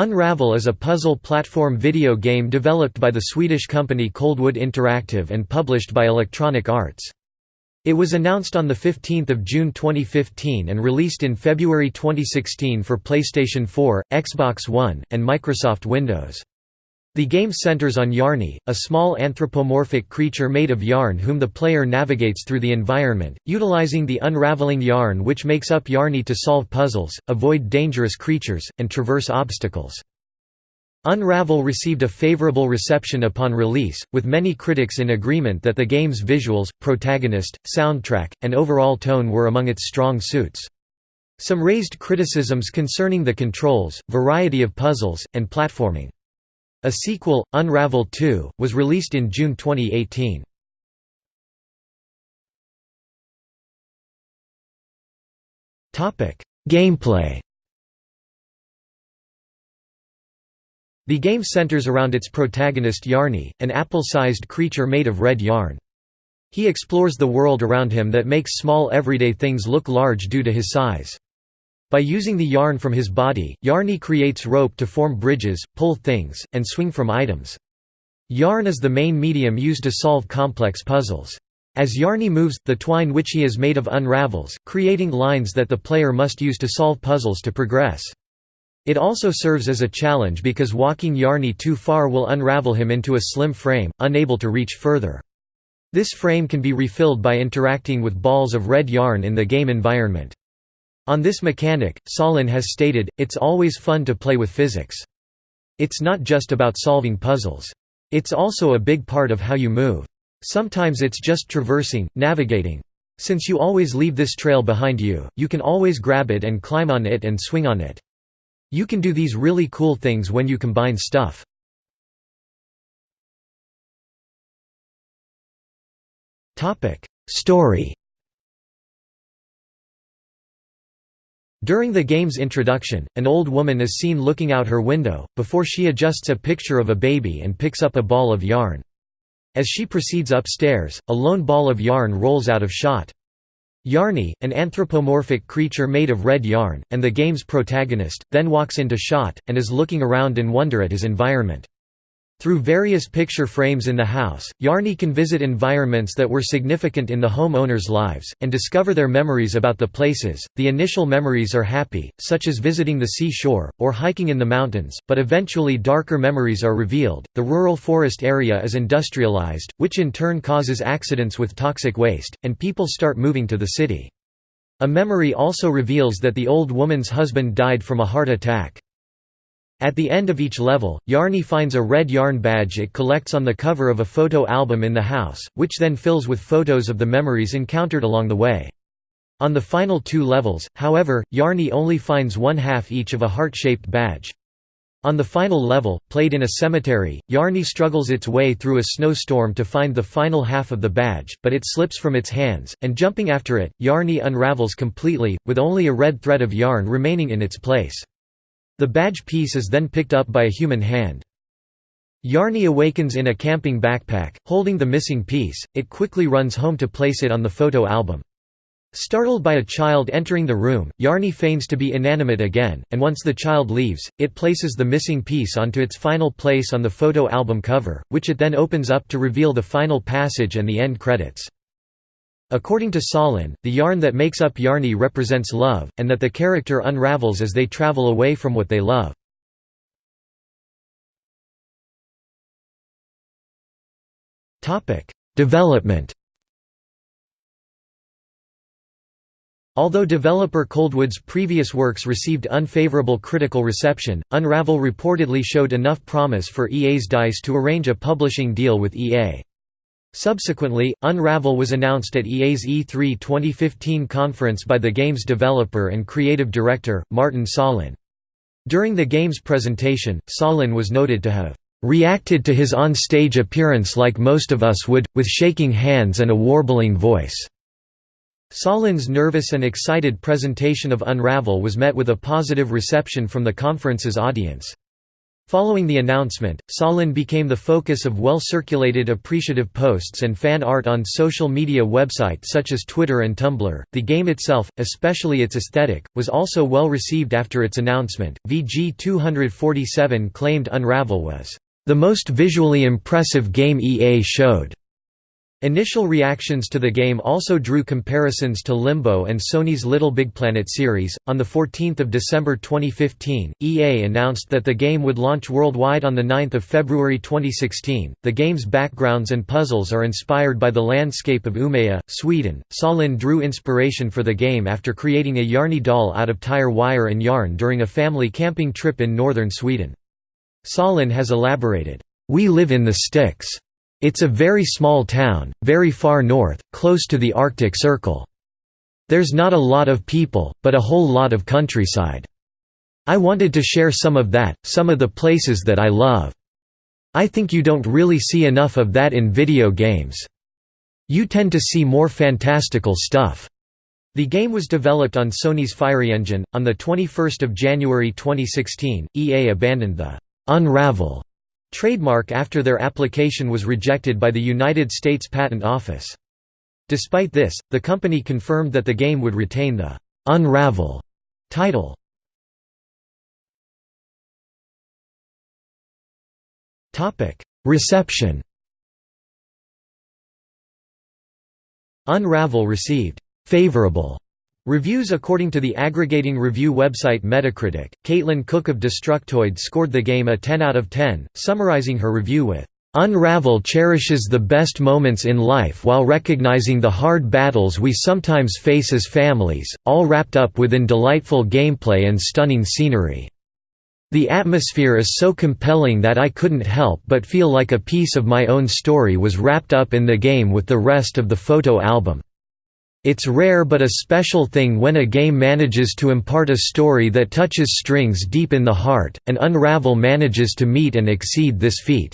Unravel is a puzzle platform video game developed by the Swedish company Coldwood Interactive and published by Electronic Arts. It was announced on 15 June 2015 and released in February 2016 for PlayStation 4, Xbox One, and Microsoft Windows. The game centers on Yarny, a small anthropomorphic creature made of yarn whom the player navigates through the environment, utilizing the unraveling yarn which makes up Yarny to solve puzzles, avoid dangerous creatures, and traverse obstacles. Unravel received a favorable reception upon release, with many critics in agreement that the game's visuals, protagonist, soundtrack, and overall tone were among its strong suits. Some raised criticisms concerning the controls, variety of puzzles, and platforming. A sequel, Unravel 2, was released in June 2018. Gameplay The game centers around its protagonist Yarny, an apple-sized creature made of red yarn. He explores the world around him that makes small everyday things look large due to his size. By using the yarn from his body, Yarny creates rope to form bridges, pull things, and swing from items. Yarn is the main medium used to solve complex puzzles. As Yarny moves, the twine which he is made of unravels, creating lines that the player must use to solve puzzles to progress. It also serves as a challenge because walking Yarny too far will unravel him into a slim frame, unable to reach further. This frame can be refilled by interacting with balls of red yarn in the game environment. On this mechanic, Sahlin has stated, it's always fun to play with physics. It's not just about solving puzzles. It's also a big part of how you move. Sometimes it's just traversing, navigating. Since you always leave this trail behind you, you can always grab it and climb on it and swing on it. You can do these really cool things when you combine stuff. Story During the game's introduction, an old woman is seen looking out her window, before she adjusts a picture of a baby and picks up a ball of yarn. As she proceeds upstairs, a lone ball of yarn rolls out of shot. Yarny, an anthropomorphic creature made of red yarn, and the game's protagonist, then walks into shot, and is looking around in wonder at his environment. Through various picture frames in the house, Yarny can visit environments that were significant in the homeowners' lives, and discover their memories about the places. The initial memories are happy, such as visiting the seashore, or hiking in the mountains, but eventually darker memories are revealed. The rural forest area is industrialized, which in turn causes accidents with toxic waste, and people start moving to the city. A memory also reveals that the old woman's husband died from a heart attack. At the end of each level, Yarny finds a red yarn badge it collects on the cover of a photo album in the house, which then fills with photos of the memories encountered along the way. On the final two levels, however, Yarny only finds one half each of a heart-shaped badge. On the final level, played in a cemetery, Yarny struggles its way through a snowstorm to find the final half of the badge, but it slips from its hands, and jumping after it, Yarny unravels completely, with only a red thread of yarn remaining in its place. The badge piece is then picked up by a human hand. Yarny awakens in a camping backpack, holding the missing piece, it quickly runs home to place it on the photo album. Startled by a child entering the room, Yarny feigns to be inanimate again, and once the child leaves, it places the missing piece onto its final place on the photo album cover, which it then opens up to reveal the final passage and the end credits. According to Sahlin, the yarn that makes up Yarny represents love, and that the character unravels as they travel away from what they love. Development Although developer Coldwood's previous works received unfavorable critical reception, Unravel reportedly showed enough promise for EA's DICE to arrange a publishing deal with EA. Subsequently, Unravel was announced at EA's E3 2015 conference by the game's developer and creative director, Martin Sahlin. During the game's presentation, Sahlin was noted to have reacted to his on-stage appearance like most of us would, with shaking hands and a warbling voice." Sahlin's nervous and excited presentation of Unravel was met with a positive reception from the conference's audience. Following the announcement, Sahlin became the focus of well-circulated appreciative posts and fan art on social media websites such as Twitter and Tumblr. The game itself, especially its aesthetic, was also well received after its announcement. VG 247 claimed Unravel was the most visually impressive game EA showed. Initial reactions to the game also drew comparisons to Limbo and Sony's Little Big Planet series. On the 14th of December 2015, EA announced that the game would launch worldwide on the 9th of February 2016. The game's backgrounds and puzzles are inspired by the landscape of Umeå, Sweden. Sahlin drew inspiration for the game after creating a Yarny doll out of tire wire and yarn during a family camping trip in northern Sweden. Sahlin has elaborated, "We live in the sticks." It's a very small town, very far north, close to the Arctic Circle. There's not a lot of people, but a whole lot of countryside. I wanted to share some of that, some of the places that I love. I think you don't really see enough of that in video games. You tend to see more fantastical stuff. The game was developed on Sony's PhyreEngine. On the 21st of January 2016, EA abandoned the Unravel trademark after their application was rejected by the United States Patent Office. Despite this, the company confirmed that the game would retain the «Unravel» title. Reception Unravel received «favorable» Reviews According to the aggregating review website Metacritic, Caitlin Cook of Destructoid scored the game a 10 out of 10, summarizing her review with, "...Unravel cherishes the best moments in life while recognizing the hard battles we sometimes face as families, all wrapped up within delightful gameplay and stunning scenery. The atmosphere is so compelling that I couldn't help but feel like a piece of my own story was wrapped up in the game with the rest of the photo album." It's rare but a special thing when a game manages to impart a story that touches strings deep in the heart, and Unravel manages to meet and exceed this feat.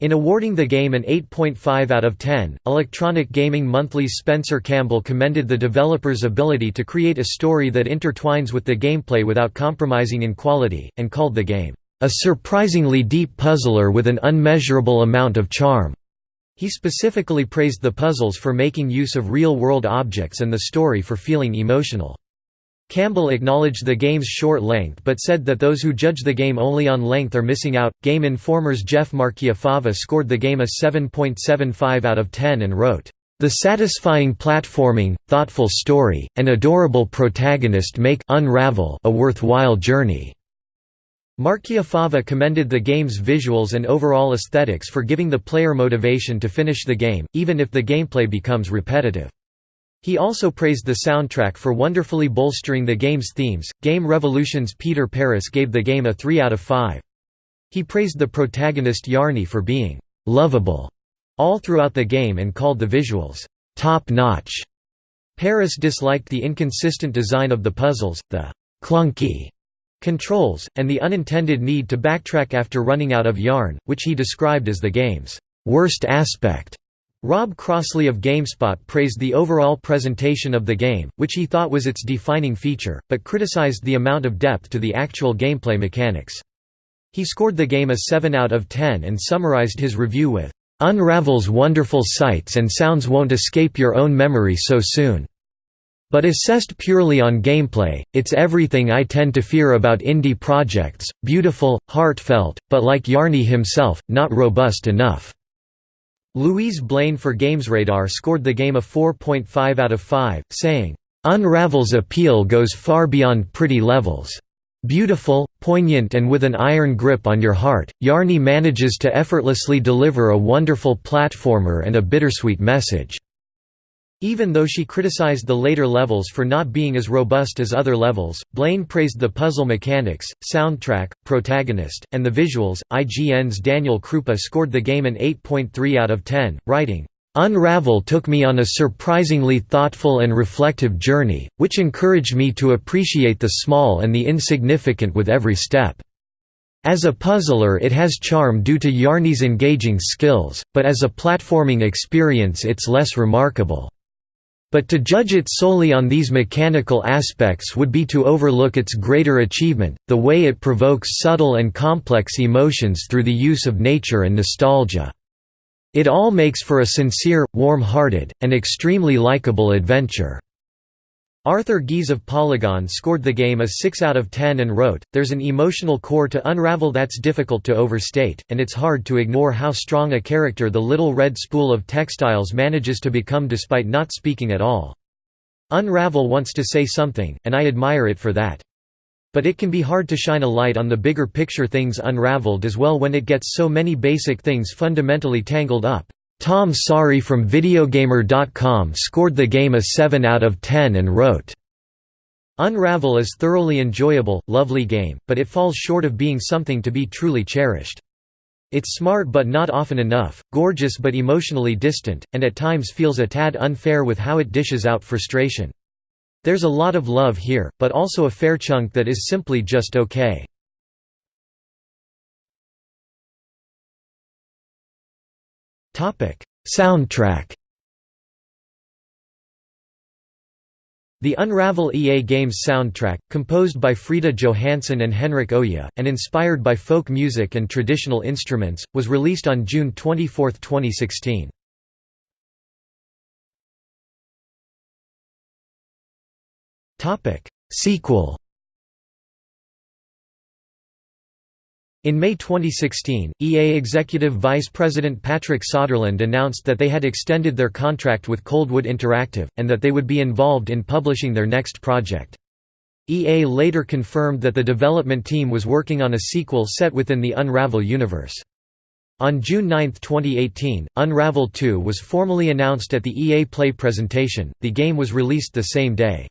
In awarding the game an 8.5 out of 10, Electronic Gaming Monthly's Spencer Campbell commended the developer's ability to create a story that intertwines with the gameplay without compromising in quality, and called the game, "...a surprisingly deep puzzler with an unmeasurable amount of charm." He specifically praised the puzzles for making use of real-world objects and the story for feeling emotional. Campbell acknowledged the game's short length but said that those who judge the game only on length are missing out. Game Informer's Jeff Marchiafava scored the game a 7.75 out of 10 and wrote, The satisfying platforming, thoughtful story, and adorable protagonist make Unravel a worthwhile journey. Marchiafava commended the game's visuals and overall aesthetics for giving the player motivation to finish the game, even if the gameplay becomes repetitive. He also praised the soundtrack for wonderfully bolstering the game's themes. Game Revolution's Peter Paras gave the game a 3 out of 5. He praised the protagonist Yarny for being lovable all throughout the game and called the visuals top notch. Paras disliked the inconsistent design of the puzzles, the clunky controls, and the unintended need to backtrack after running out of yarn, which he described as the game's worst aspect. Rob Crossley of GameSpot praised the overall presentation of the game, which he thought was its defining feature, but criticized the amount of depth to the actual gameplay mechanics. He scored the game a 7 out of 10 and summarized his review with, "...Unravel's wonderful sights and sounds won't escape your own memory so soon." But assessed purely on gameplay, it's everything I tend to fear about indie projects, beautiful, heartfelt, but like Yarny himself, not robust enough." Louise Blain for GamesRadar scored the game a 4.5 out of 5, saying, "...Unravel's appeal goes far beyond pretty levels. Beautiful, poignant and with an iron grip on your heart, Yarny manages to effortlessly deliver a wonderful platformer and a bittersweet message." Even though she criticized the later levels for not being as robust as other levels, Blain praised the puzzle mechanics, soundtrack, protagonist, and the visuals. IGN's Daniel Krupa scored the game an 8.3 out of 10, writing, Unravel took me on a surprisingly thoughtful and reflective journey, which encouraged me to appreciate the small and the insignificant with every step. As a puzzler it has charm due to Yarny's engaging skills, but as a platforming experience it's less remarkable. But to judge it solely on these mechanical aspects would be to overlook its greater achievement, the way it provokes subtle and complex emotions through the use of nature and nostalgia. It all makes for a sincere, warm-hearted, and extremely likable adventure." Arthur Gies of Polygon scored the game a 6 out of 10 and wrote, There's an emotional core to Unravel that's difficult to overstate, and it's hard to ignore how strong a character the little red spool of textiles manages to become despite not speaking at all. Unravel wants to say something, and I admire it for that. But it can be hard to shine a light on the bigger picture things unraveled as well when it gets so many basic things fundamentally tangled up. Tom Sari from Videogamer.com scored the game a 7 out of 10 and wrote, Unravel is thoroughly enjoyable, lovely game, but it falls short of being something to be truly cherished. It's smart but not often enough, gorgeous but emotionally distant, and at times feels a tad unfair with how it dishes out frustration. There's a lot of love here, but also a fair chunk that is simply just okay. Soundtrack The Unravel EA Games soundtrack, composed by Frida Johansson and Henrik Oja, and inspired by folk music and traditional instruments, was released on June 24, 2016. Sequel In May 2016, EA Executive Vice President Patrick Soderlund announced that they had extended their contract with Coldwood Interactive, and that they would be involved in publishing their next project. EA later confirmed that the development team was working on a sequel set within the Unravel universe. On June 9, 2018, Unravel 2 was formally announced at the EA Play presentation, the game was released the same day.